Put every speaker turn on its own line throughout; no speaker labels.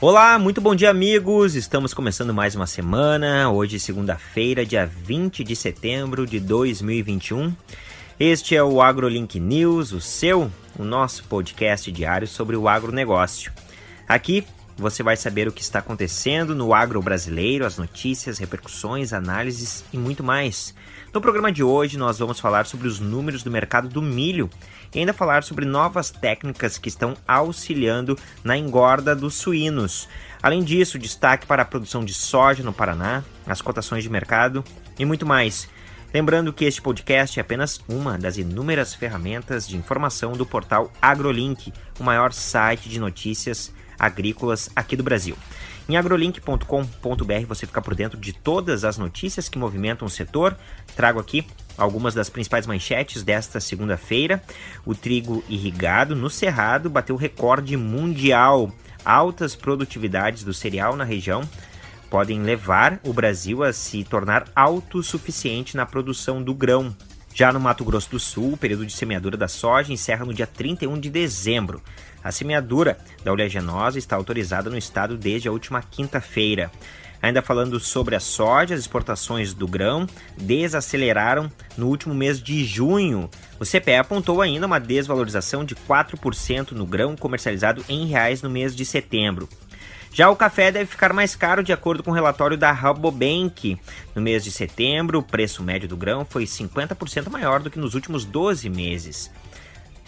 Olá, muito bom dia, amigos! Estamos começando mais uma semana. Hoje, segunda-feira, dia 20 de setembro de 2021. Este é o AgroLink News, o seu, o nosso podcast diário sobre o agronegócio. Aqui você vai saber o que está acontecendo no agro brasileiro, as notícias, repercussões, análises e muito mais. No programa de hoje, nós vamos falar sobre os números do mercado do milho e ainda falar sobre novas técnicas que estão auxiliando na engorda dos suínos. Além disso, destaque para a produção de soja no Paraná, as cotações de mercado e muito mais. Lembrando que este podcast é apenas uma das inúmeras ferramentas de informação do portal AgroLink, o maior site de notícias agrícolas aqui do Brasil. Em agrolink.com.br você fica por dentro de todas as notícias que movimentam o setor. Trago aqui algumas das principais manchetes desta segunda-feira. O trigo irrigado no Cerrado bateu recorde mundial. Altas produtividades do cereal na região podem levar o Brasil a se tornar autossuficiente na produção do grão. Já no Mato Grosso do Sul, o período de semeadura da soja encerra no dia 31 de dezembro. A semeadura da oleaginosa está autorizada no estado desde a última quinta-feira. Ainda falando sobre a soja, as exportações do grão desaceleraram no último mês de junho. O CPE apontou ainda uma desvalorização de 4% no grão comercializado em reais no mês de setembro. Já o café deve ficar mais caro de acordo com o relatório da Rabobank. No mês de setembro, o preço médio do grão foi 50% maior do que nos últimos 12 meses.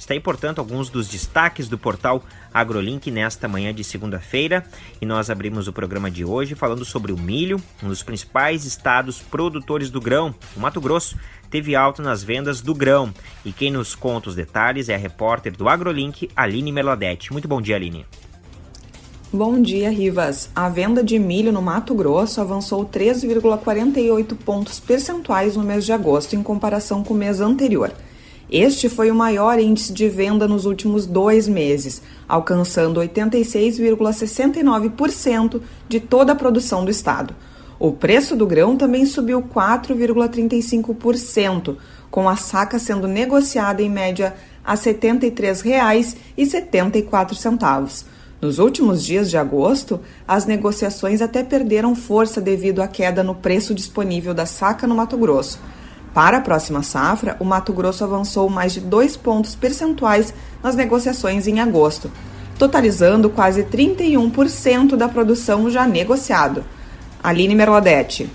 Está aí, portanto, alguns dos destaques do portal AgroLink nesta manhã de segunda-feira. E nós abrimos o programa de hoje falando sobre o milho, um dos principais estados produtores do grão, o Mato Grosso. Teve alta nas vendas do grão. E quem nos conta os detalhes é a repórter do AgroLink, Aline Meladete. Muito bom dia, Aline.
Bom dia, Rivas. A venda de milho no Mato Grosso avançou 3,48 pontos percentuais no mês de agosto em comparação com o mês anterior. Este foi o maior índice de venda nos últimos dois meses, alcançando 86,69% de toda a produção do estado. O preço do grão também subiu 4,35%, com a saca sendo negociada em média a R$ 73,74. Nos últimos dias de agosto, as negociações até perderam força devido à queda no preço disponível da saca no Mato Grosso. Para a próxima safra, o Mato Grosso avançou mais de dois pontos percentuais nas negociações em agosto, totalizando quase 31% da produção já negociado. Aline Merladete.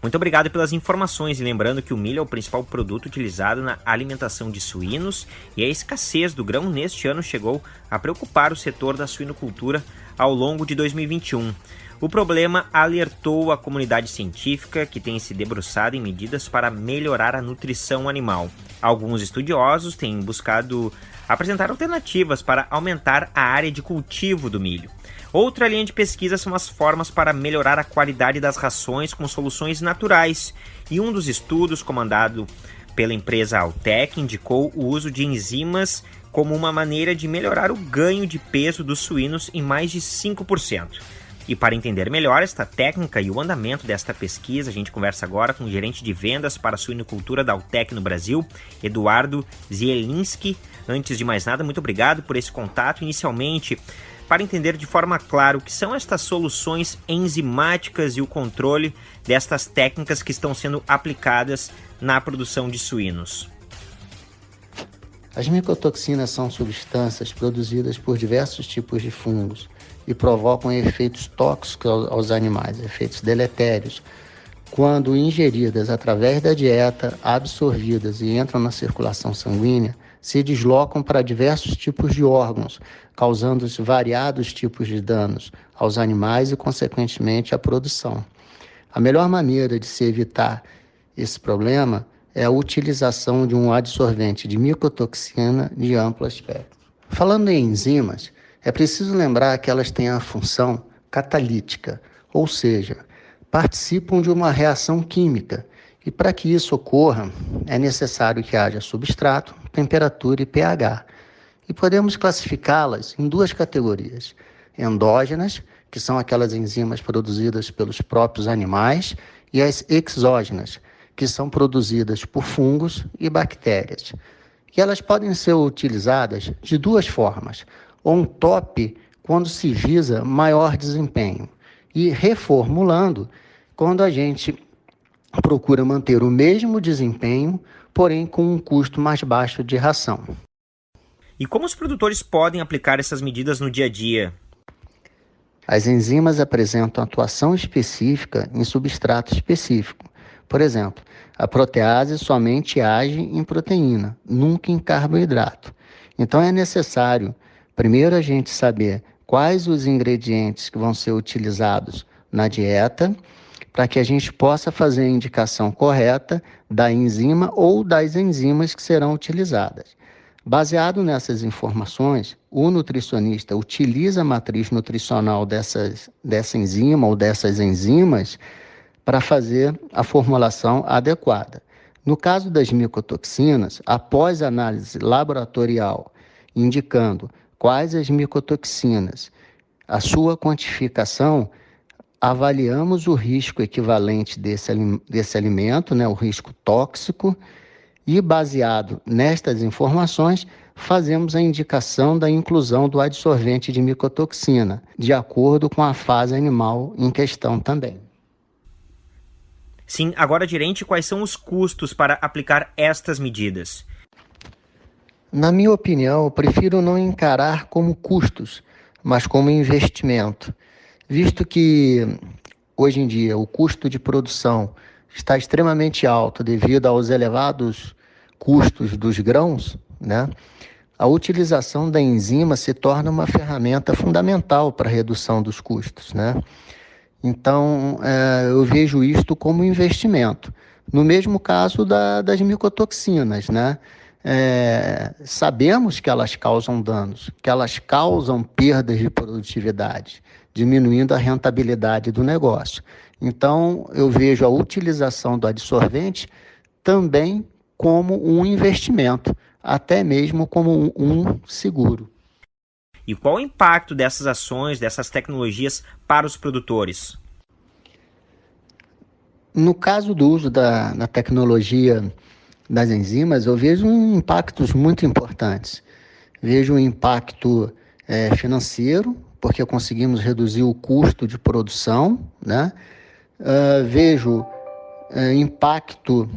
Muito obrigado pelas informações e lembrando que o milho é o principal produto utilizado na alimentação de suínos e a escassez do grão neste ano chegou a preocupar o setor da suinocultura ao longo de 2021. O problema alertou a comunidade científica que tem se debruçado em medidas para melhorar a nutrição animal. Alguns estudiosos têm buscado apresentar alternativas para aumentar a área de cultivo do milho. Outra linha de pesquisa são as formas para melhorar a qualidade das rações com soluções naturais. E um dos estudos, comandado pela empresa Altec, indicou o uso de enzimas como uma maneira de melhorar o ganho de peso dos suínos em mais de 5%. E para entender melhor esta técnica e o andamento desta pesquisa, a gente conversa agora com o gerente de vendas para a suinocultura da Altec no Brasil, Eduardo Zielinski. Antes de mais nada, muito obrigado por esse contato. Inicialmente, para entender de forma clara o que são estas soluções enzimáticas e o controle destas técnicas que estão sendo aplicadas na produção de suínos.
As micotoxinas são substâncias produzidas por diversos tipos de fungos e provocam efeitos tóxicos aos animais, efeitos deletérios, quando ingeridas através da dieta, absorvidas e entram na circulação sanguínea, se deslocam para diversos tipos de órgãos, causando variados tipos de danos aos animais e, consequentemente, à produção. A melhor maneira de se evitar esse problema é a utilização de um adsorvente de micotoxina de amplo espectro. Falando em enzimas, é preciso lembrar que elas têm a função catalítica, ou seja, participam de uma reação química. E para que isso ocorra, é necessário que haja substrato, temperatura e pH. E podemos classificá-las em duas categorias: endógenas, que são aquelas enzimas produzidas pelos próprios animais, e as exógenas, que são produzidas por fungos e bactérias. E elas podem ser utilizadas de duas formas on top quando se visa maior desempenho, e reformulando quando a gente procura manter o mesmo desempenho, porém com um custo mais baixo de ração.
E como os produtores podem aplicar essas medidas no dia a dia?
As enzimas apresentam atuação específica em substrato específico. Por exemplo, a protease somente age em proteína, nunca em carboidrato. Então é necessário, primeiro, a gente saber quais os ingredientes que vão ser utilizados na dieta, para que a gente possa fazer a indicação correta da enzima ou das enzimas que serão utilizadas. Baseado nessas informações, o nutricionista utiliza a matriz nutricional dessas, dessa enzima ou dessas enzimas para fazer a formulação adequada. No caso das micotoxinas, após análise laboratorial indicando quais as micotoxinas, a sua quantificação, avaliamos o risco equivalente desse, desse alimento, né, o risco tóxico, e, baseado nestas informações, fazemos a indicação da inclusão do adsorvente de micotoxina, de acordo com a fase animal em questão também.
Sim, agora, gerente, quais são os custos para aplicar estas medidas?
Na minha opinião, prefiro não encarar como custos, mas como investimento, visto que hoje em dia o custo de produção está extremamente alto devido aos elevados custos dos grãos, né? A utilização da enzima se torna uma ferramenta fundamental para a redução dos custos, né? Então, é, eu vejo isto como investimento. No mesmo caso da, das micotoxinas, né? É, sabemos que elas causam danos, que elas causam perdas de produtividade, diminuindo a rentabilidade do negócio. Então, eu vejo a utilização do adsorvente também como um investimento, até mesmo como um, seguro.
E qual o impacto dessas ações, dessas tecnologias para os produtores?
No caso do uso da, da tecnologia das enzimas, eu vejo impactos muito importantes. Vejo um impacto é, financeiro, porque conseguimos reduzir o custo de produção, né? Uh, vejo uh, impacto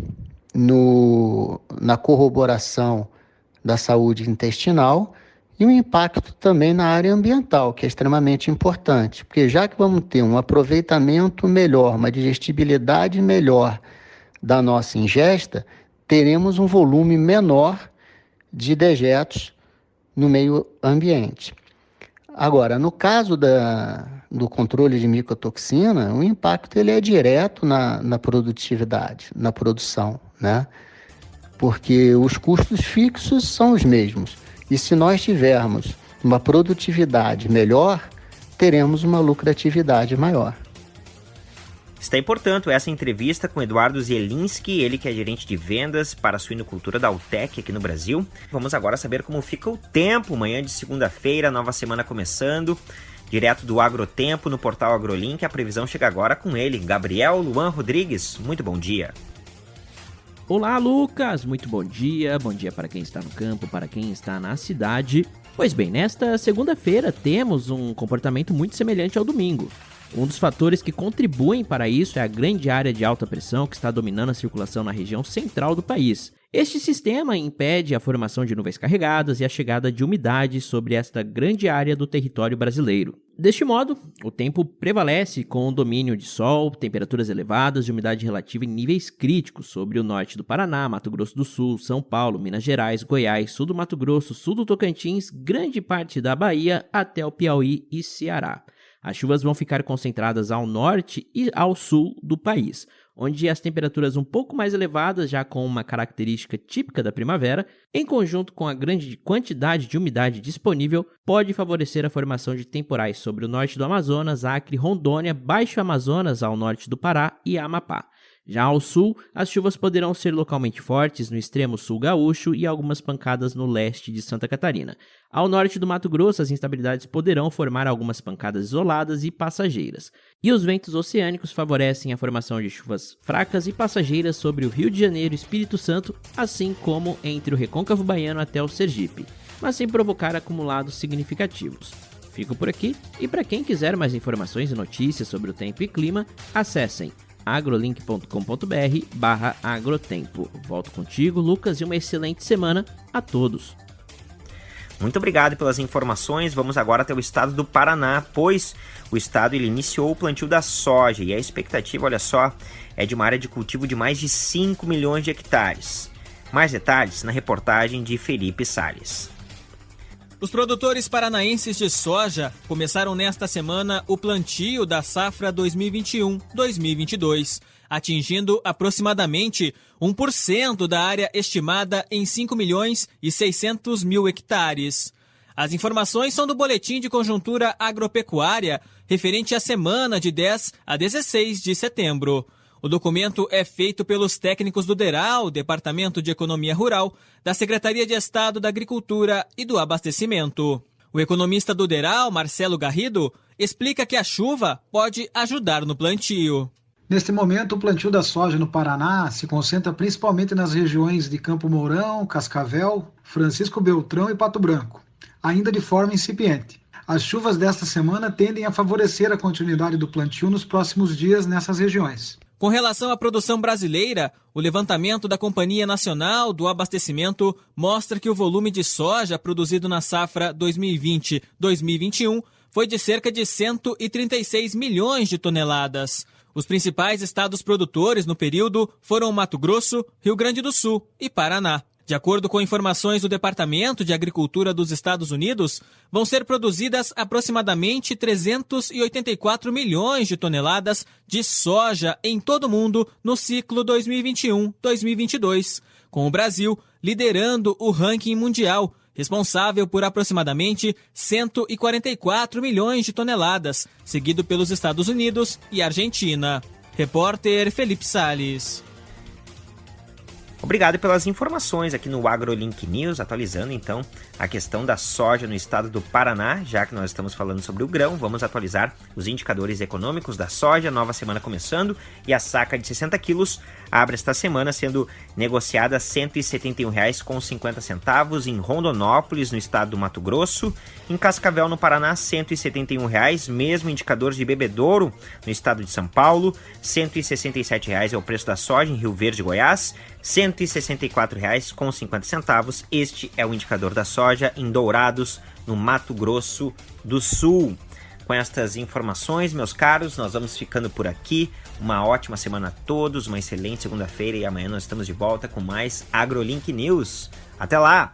no, na corroboração da saúde intestinal e um impacto também na área ambiental, que é extremamente importante, porque já que vamos ter um aproveitamento melhor, uma digestibilidade melhor da nossa ingesta, teremos um volume menor de dejetos no meio ambiente. Agora, no caso da, do controle de micotoxina, o impacto ele é direto na, na produtividade, na produção, né? Porque os custos fixos são os mesmos. E se nós tivermos uma produtividade melhor, teremos uma lucratividade maior.
Está aí, portanto, essa entrevista com Eduardo Zielinski, ele que é gerente de vendas para a suinocultura da Altec aqui no Brasil. Vamos agora saber como fica o tempo, manhã de segunda-feira, nova semana começando. Direto do Agrotempo no portal AgroLink, a previsão chega agora com ele, Gabriel Luan Rodrigues. Muito bom dia.
Olá, Lucas! Muito bom dia. Bom dia para quem está no campo, para quem está na cidade. Pois bem, nesta segunda-feira temos um comportamento muito semelhante ao domingo. Um dos fatores que contribuem para isso é a grande área de alta pressão que está dominando a circulação na região central do país. Este sistema impede a formação de nuvens carregadas e a chegada de umidade sobre esta grande área do território brasileiro. Deste modo, o tempo prevalece com o domínio de sol, temperaturas elevadas e umidade relativa em níveis críticos sobre o norte do Paraná, Mato Grosso do Sul, São Paulo, Minas Gerais, Goiás, sul do Mato Grosso, sul do Tocantins, grande parte da Bahia até o Piauí e Ceará. As chuvas vão ficar concentradas ao norte e ao sul do país, onde as temperaturas um pouco mais elevadas, já com uma característica típica da primavera, em conjunto com a grande quantidade de umidade disponível, pode favorecer a formação de temporais sobre o norte do Amazonas, Acre, Rondônia, Baixo Amazonas ao norte do Pará e Amapá. Já ao sul, as chuvas poderão ser localmente fortes no extremo sul gaúcho e algumas pancadas no leste de Santa Catarina. Ao norte do Mato Grosso, as instabilidades poderão formar algumas pancadas isoladas e passageiras. E os ventos oceânicos favorecem a formação de chuvas fracas e passageiras sobre o Rio de Janeiro e Espírito Santo, assim como entre o Recôncavo Baiano até o Sergipe, mas sem provocar acumulados significativos. Fico por aqui e para quem quiser mais informações e notícias sobre o tempo e clima, acessem agrolink.com.br barra agrotempo. Volto contigo, Lucas, e uma excelente semana a todos.
Muito obrigado pelas informações. Vamos agora até o estado do Paraná, pois o estado ele iniciou o plantio da soja e a expectativa, olha só, é de uma área de cultivo de mais de 5 milhões de hectares. Mais detalhes na reportagem de Felipe Sales.
Os produtores paranaenses de soja começaram nesta semana o plantio da safra 2021-2022, atingindo aproximadamente 1% da área estimada em 5 milhões e 600 mil hectares. As informações são do Boletim de Conjuntura Agropecuária, referente à semana de 10 a 16 de setembro. O documento é feito pelos técnicos do DERAL, Departamento de Economia Rural, da Secretaria de Estado da Agricultura e do Abastecimento. O economista do DERAL, Marcelo Garrido, explica que a chuva pode ajudar no plantio.
Neste momento, o plantio da soja no Paraná se concentra principalmente nas regiões de Campo Mourão, Cascavel, Francisco Beltrão e Pato Branco, ainda de forma incipiente. As chuvas desta semana tendem a favorecer a continuidade do plantio nos próximos dias nessas regiões.
Com relação à produção brasileira, o levantamento da Companhia Nacional do Abastecimento mostra que o volume de soja produzido na safra 2020-2021 foi de cerca de 136 milhões de toneladas. Os principais estados produtores no período foram Mato Grosso, Rio Grande do Sul e Paraná. De acordo com informações do Departamento de Agricultura dos Estados Unidos, vão ser produzidas aproximadamente 384 milhões de toneladas de soja em todo o mundo no ciclo 2021-2022, com o Brasil liderando o ranking mundial, responsável por aproximadamente 144 milhões de toneladas, seguido pelos Estados Unidos e Argentina. Repórter Felipe Sales.
Obrigado pelas informações aqui no AgroLink News, atualizando então a questão da soja no estado do Paraná, já que nós estamos falando sobre o grão, vamos atualizar os indicadores econômicos da soja, nova semana começando, e a saca de 60 quilos abre esta semana sendo negociada a R$ 171,50 em Rondonópolis, no estado do Mato Grosso, em Cascavel, no Paraná, R$ 171,00, mesmo indicador de bebedouro no estado de São Paulo, R$ 167,00 é o preço da soja em Rio Verde, Goiás, R$ 164,50. Este é o indicador da soja em Dourados, no Mato Grosso do Sul. Com estas informações, meus caros, nós vamos ficando por aqui. Uma ótima semana a todos, uma excelente segunda-feira e amanhã nós estamos de volta com mais AgroLink News. Até lá!